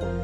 Bye.